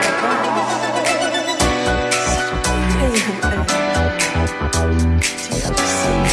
give you all.